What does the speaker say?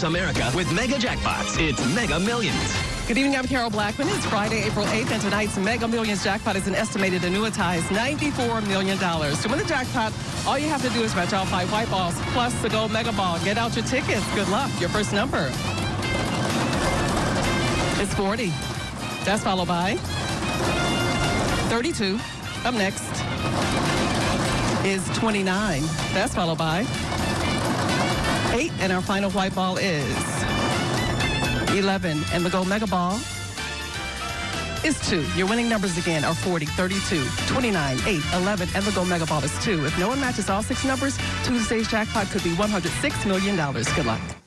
across America with mega jackpots. It's Mega Millions. Good evening, I'm Carol Blackman. It's Friday, April 8th, and tonight's Mega Millions jackpot is an estimated annuitized $94 million. To win the jackpot, all you have to do is match all five white balls plus the gold mega ball. Get out your tickets. Good luck. Your first number is 40. That's followed by 32. Up next is 29. That's followed by 8. And our final white ball is 11. And the gold mega ball is 2. Your winning numbers again are 40, 32, 29, 8, 11, and the gold mega ball is 2. If no one matches all six numbers, Tuesday's jackpot could be $106 million. Good luck.